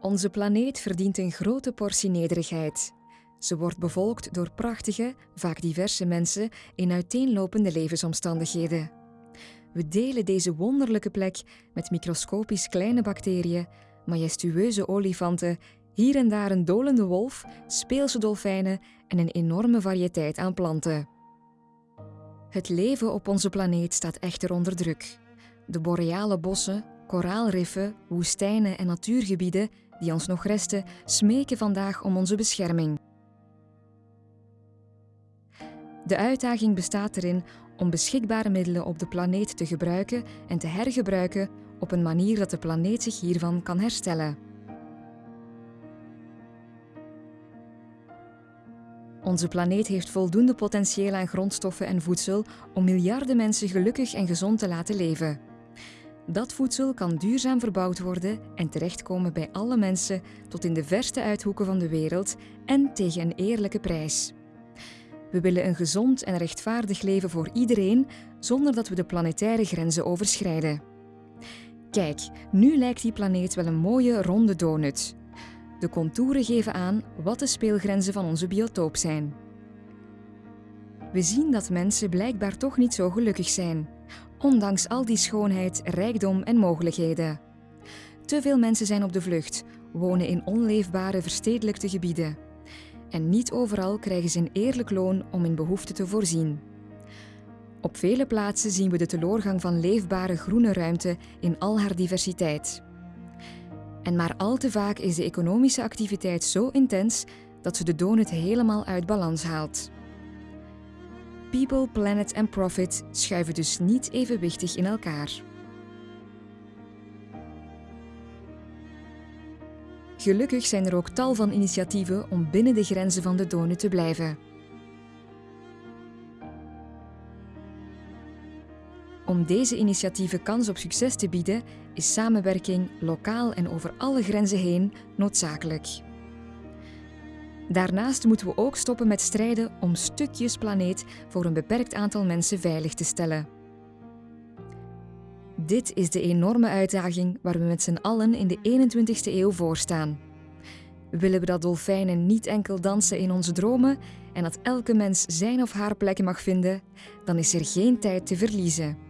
Onze planeet verdient een grote portie nederigheid. Ze wordt bevolkt door prachtige, vaak diverse mensen in uiteenlopende levensomstandigheden. We delen deze wonderlijke plek met microscopisch kleine bacteriën, majestueuze olifanten, hier en daar een dolende wolf, speelse dolfijnen en een enorme variëteit aan planten. Het leven op onze planeet staat echter onder druk. De boreale bossen, koraalriffen, woestijnen en natuurgebieden die ons nog resten, smeken vandaag om onze bescherming. De uitdaging bestaat erin om beschikbare middelen op de planeet te gebruiken en te hergebruiken op een manier dat de planeet zich hiervan kan herstellen. Onze planeet heeft voldoende potentieel aan grondstoffen en voedsel om miljarden mensen gelukkig en gezond te laten leven. Dat voedsel kan duurzaam verbouwd worden en terechtkomen bij alle mensen tot in de verste uithoeken van de wereld en tegen een eerlijke prijs. We willen een gezond en rechtvaardig leven voor iedereen zonder dat we de planetaire grenzen overschrijden. Kijk, nu lijkt die planeet wel een mooie ronde donut. De contouren geven aan wat de speelgrenzen van onze biotoop zijn. We zien dat mensen blijkbaar toch niet zo gelukkig zijn, ondanks al die schoonheid, rijkdom en mogelijkheden. Te veel mensen zijn op de vlucht, wonen in onleefbare verstedelijkte gebieden. En niet overal krijgen ze een eerlijk loon om in behoeften te voorzien. Op vele plaatsen zien we de teloorgang van leefbare groene ruimte in al haar diversiteit. En maar al te vaak is de economische activiteit zo intens dat ze de donut helemaal uit balans haalt. People, planet en profit schuiven dus niet evenwichtig in elkaar. Gelukkig zijn er ook tal van initiatieven om binnen de grenzen van de donut te blijven. Om deze initiatieven kans op succes te bieden, is samenwerking lokaal en over alle grenzen heen noodzakelijk. Daarnaast moeten we ook stoppen met strijden om stukjes planeet voor een beperkt aantal mensen veilig te stellen. Dit is de enorme uitdaging waar we met z'n allen in de 21ste eeuw voor staan. Willen we dat dolfijnen niet enkel dansen in onze dromen en dat elke mens zijn of haar plek mag vinden, dan is er geen tijd te verliezen.